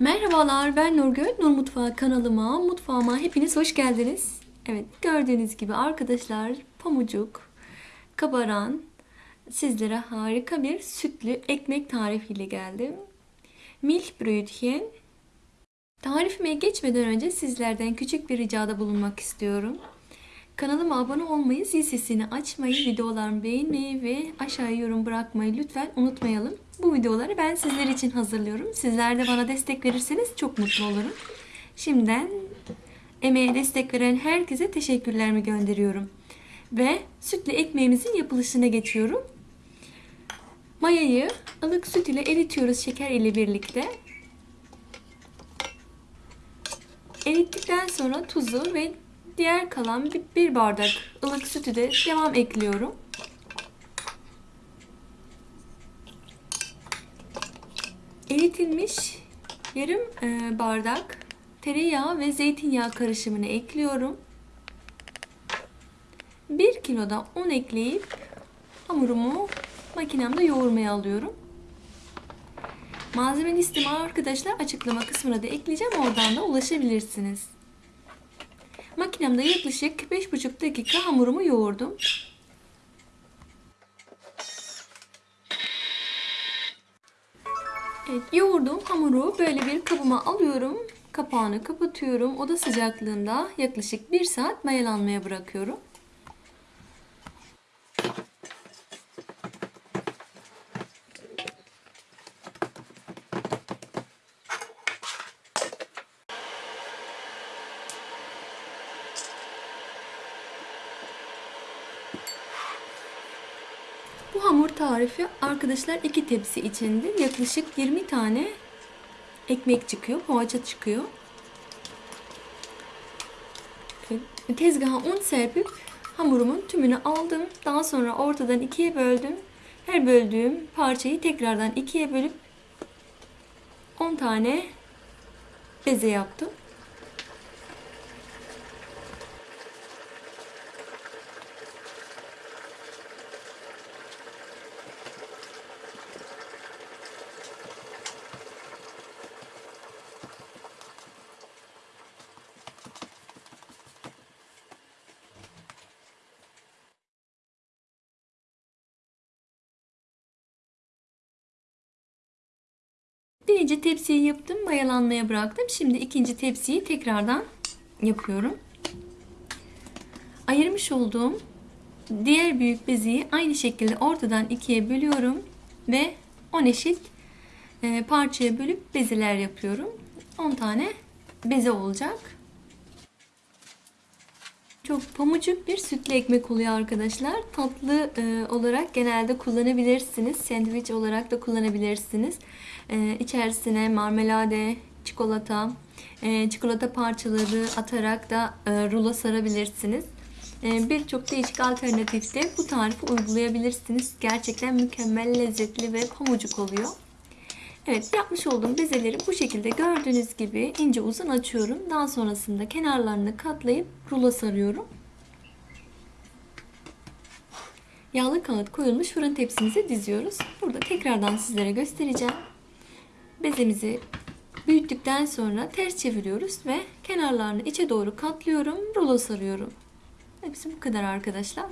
Merhabalar ben Nurgül. Nur Mutfağı kanalıma, mutfağıma hepiniz hoş geldiniz. Evet gördüğünüz gibi arkadaşlar pamucuk, kabaran sizlere harika bir sütlü ekmek tarifiyle geldim. Milchbrötchen. Tarifime geçmeden önce sizlerden küçük bir ricada bulunmak istiyorum. Kanalıma abone olmayı, zil sesini açmayı, videolarımı beğenmeyi ve aşağıya yorum bırakmayı lütfen unutmayalım. Bu videoları ben sizler için hazırlıyorum. Sizler de bana destek verirseniz çok mutlu olurum. Şimdiden emeğe destek veren herkese teşekkürlerimi gönderiyorum. Ve sütlü ekmeğimizin yapılışına geçiyorum. Mayayı ılık süt ile eritiyoruz şeker ile birlikte. Erittikten sonra tuzu ve diğer kalan bir bardak ılık sütü de devam ekliyorum. Eritilmiş yarım e, bardak tereyağı ve zeytinyağı karışımını ekliyorum. 1 kiloda un ekleyip hamurumu makinemde yoğurmaya alıyorum. Malzeme listemi arkadaşlar açıklama kısmına da ekleyeceğim. Oradan da ulaşabilirsiniz. Makinemde yaklaşık 5,5 dakika hamurumu yoğurdum. Hamuru böyle bir kabıma alıyorum. Kapağını kapatıyorum. Oda sıcaklığında yaklaşık 1 saat mayalanmaya bırakıyorum. Bu hamur tarifi arkadaşlar iki tepsi içindir. Yaklaşık 20 tane ekmek çıkıyor, poğaça çıkıyor. Tezgaha un serpip hamurumun tümünü aldım. Daha sonra ortadan ikiye böldüm. Her böldüğüm parçayı tekrardan ikiye bölüp 10 tane beze yaptım. Birinci tepsiyi yaptım. Mayalanmaya bıraktım. Şimdi ikinci tepsiyi tekrardan yapıyorum. Ayırmış olduğum diğer büyük beziyi aynı şekilde ortadan ikiye bölüyorum. Ve 10 eşit e, parçaya bölüp bezeler yapıyorum. 10 tane beze olacak. Çok pamucuk bir sütlü ekmek oluyor arkadaşlar. Tatlı e, olarak genelde kullanabilirsiniz. Sandviç olarak da kullanabilirsiniz. E, içerisine marmelade, çikolata, e, çikolata parçaları atarak da e, rulo sarabilirsiniz. E, Birçok değişik alternatifte bu tarifi uygulayabilirsiniz. Gerçekten mükemmel lezzetli ve pamucuk oluyor. Evet yapmış olduğum bezeleri bu şekilde gördüğünüz gibi ince uzun açıyorum. Daha sonrasında kenarlarını katlayıp rulo sarıyorum. Yağlı kağıt koyulmuş fırın tepsimize diziyoruz. Burada tekrardan sizlere göstereceğim. Bezemizi büyüttükten sonra ters çeviriyoruz ve kenarlarını içe doğru katlıyorum. Rulo sarıyorum. Hepsi bu kadar arkadaşlar.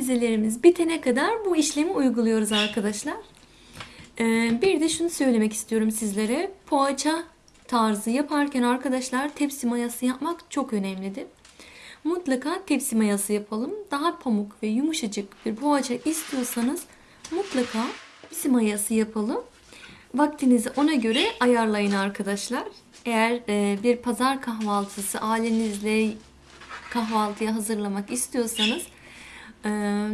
Bezelerimiz bitene kadar bu işlemi uyguluyoruz arkadaşlar. Ee, bir de şunu söylemek istiyorum sizlere. Poğaça tarzı yaparken arkadaşlar tepsi mayası yapmak çok önemlidir. Mutlaka tepsi mayası yapalım. Daha pamuk ve yumuşacık bir poğaça istiyorsanız mutlaka tepsi mayası yapalım. Vaktinizi ona göre ayarlayın arkadaşlar. Eğer e, bir pazar kahvaltısı ailenizle kahvaltıya hazırlamak istiyorsanız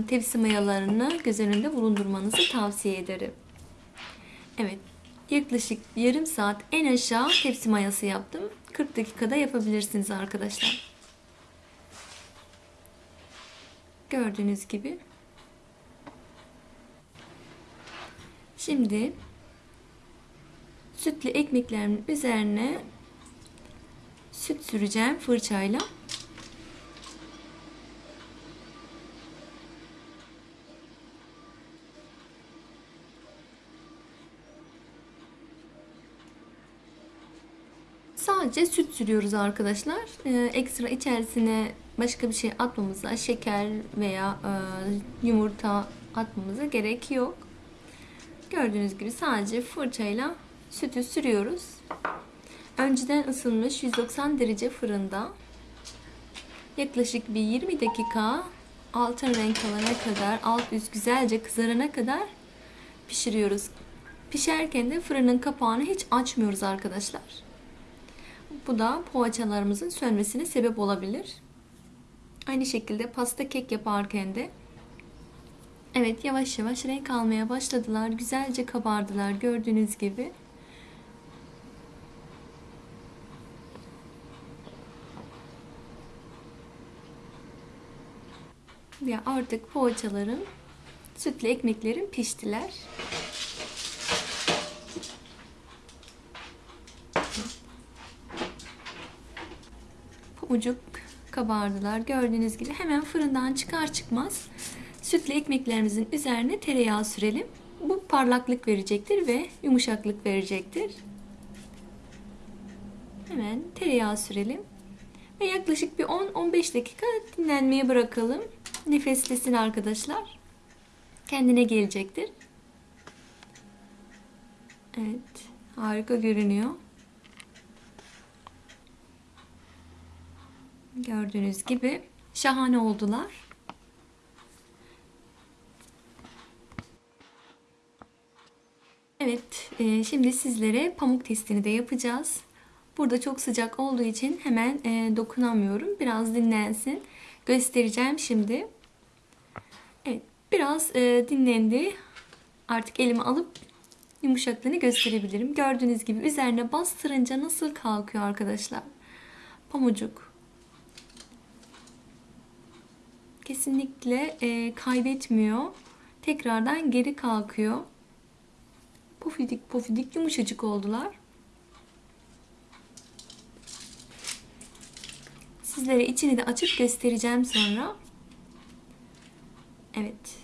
tepsi mayalarını göz önünde bulundurmanızı tavsiye ederim. Evet yaklaşık yarım saat en aşağı tepsi mayası yaptım. 40 dakikada yapabilirsiniz arkadaşlar. Gördüğünüz gibi. Şimdi sütlü ekmeklerimin üzerine süt süreceğim fırçayla. Sadece süt sürüyoruz arkadaşlar. Ee, ekstra içerisine başka bir şey atmamıza, şeker veya e, yumurta atmamıza gerek yok. Gördüğünüz gibi sadece fırçayla sütü sürüyoruz. Önceden ısınmış 190 derece fırında yaklaşık bir 20 dakika altın renk alana kadar, alt üst güzelce kızarana kadar pişiriyoruz. Pişerken de fırının kapağını hiç açmıyoruz arkadaşlar. Bu da poğaçalarımızın sönmesine sebep olabilir. Aynı şekilde pasta kek yaparken de Evet yavaş yavaş renk almaya başladılar. Güzelce kabardılar gördüğünüz gibi. Ya artık poğaçalarım, sütlü ekmeklerim piştiler. Pamucuk kabardılar. Gördüğünüz gibi hemen fırından çıkar çıkmaz sütlü ekmeklerimizin üzerine tereyağı sürelim. Bu parlaklık verecektir ve yumuşaklık verecektir. Hemen tereyağı sürelim. Ve yaklaşık bir 10-15 dakika dinlenmeye bırakalım. Nefeslesin arkadaşlar. Kendine gelecektir. Evet. Harika görünüyor. Gördüğünüz gibi şahane oldular. Evet, e, şimdi sizlere pamuk testini de yapacağız. Burada çok sıcak olduğu için hemen e, dokunamıyorum. Biraz dinlensin. Göstereceğim şimdi. Evet, biraz e, dinlendi. Artık elimi alıp yumuşaklığını gösterebilirim. Gördüğünüz gibi üzerine bastırınca nasıl kalkıyor arkadaşlar. Pamucuk. Kesinlikle kaybetmiyor. Tekrardan geri kalkıyor pofidik pofidik yumuşacık oldular. Sizlere içini de açıp göstereceğim sonra. Evet.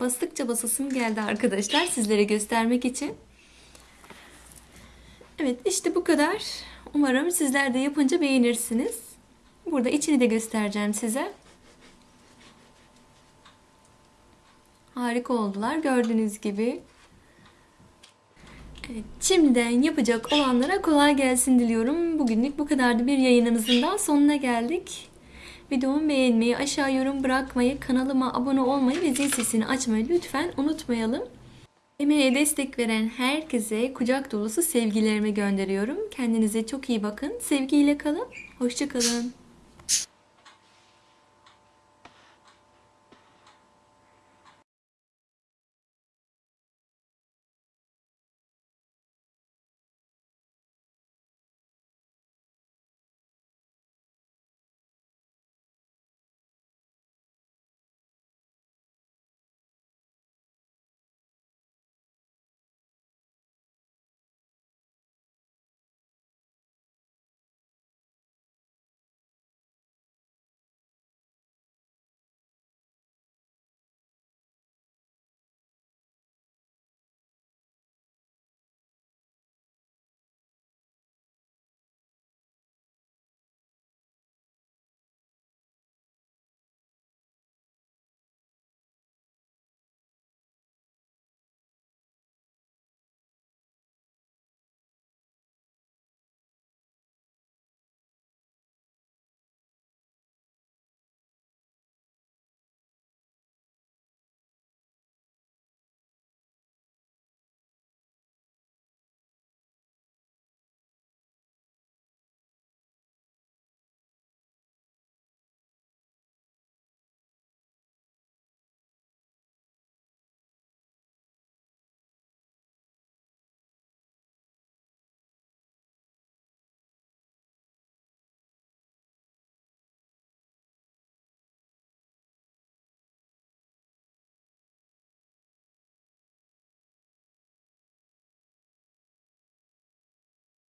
Bastıkça basasım geldi arkadaşlar sizlere göstermek için. Evet işte bu kadar. Umarım sizler de yapınca beğenirsiniz. Burada içini de göstereceğim size. Harika oldular gördüğünüz gibi. Evet, şimdiden yapacak olanlara kolay gelsin diliyorum. Bugünlük bu kadardı bir yayınımızın daha sonuna geldik. Videomu beğenmeyi, aşağı yorum bırakmayı, kanalıma abone olmayı ve zil sesini açmayı lütfen unutmayalım. Emeğe destek veren herkese kucak dolusu sevgilerimi gönderiyorum. Kendinize çok iyi bakın. Sevgiyle kalın. Hoşçakalın.